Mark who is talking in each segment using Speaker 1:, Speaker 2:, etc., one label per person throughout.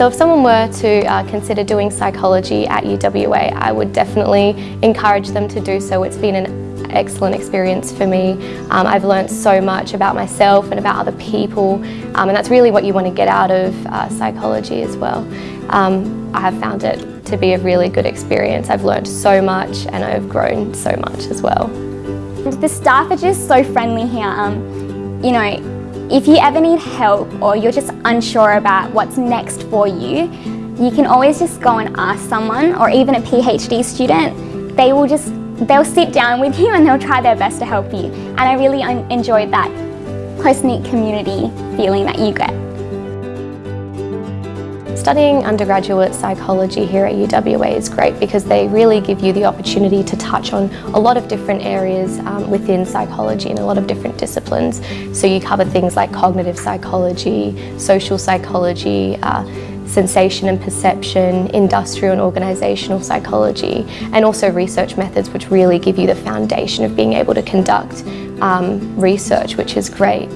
Speaker 1: So if someone were to uh, consider doing psychology at UWA, I would definitely encourage them to do so. It's been an excellent experience for me. Um, I've learned so much about myself and about other people um, and that's really what you want to get out of uh, psychology as well. Um, I have found it to be a really good experience. I've learned so much and I've grown so much as well.
Speaker 2: The staff are just so friendly here. Um, you know, if you ever need help or you're just unsure about what's next for you, you can always just go and ask someone or even a PhD student. They will just, they'll sit down with you and they'll try their best to help you. And I really enjoyed that close-knit community feeling that you get.
Speaker 1: Studying undergraduate psychology here at UWA is great because they really give you the opportunity to touch on a lot of different areas um, within psychology and a lot of different disciplines. So you cover things like cognitive psychology, social psychology, uh, sensation and perception, industrial and organisational psychology, and also research methods which really give you the foundation of being able to conduct um, research, which is great.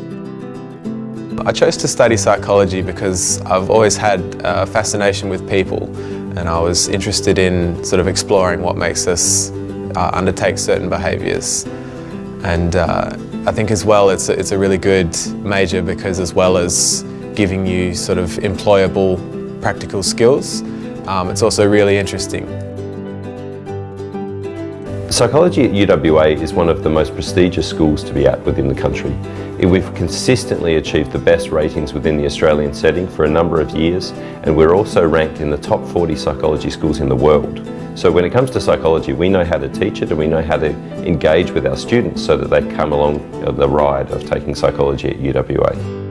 Speaker 3: I chose to study psychology because I've always had a fascination with people and I was interested in sort of exploring what makes us uh, undertake certain behaviours. And uh, I think as well it's a, it's a really good major because as well as giving you sort of employable practical skills, um, it's also really interesting.
Speaker 4: Psychology at UWA is one of the most prestigious schools to be at within the country. We've consistently achieved the best ratings within the Australian setting for a number of years and we're also ranked in the top 40 psychology schools in the world. So when it comes to psychology, we know how to teach it and we know how to engage with our students so that they come along the ride of taking psychology at UWA.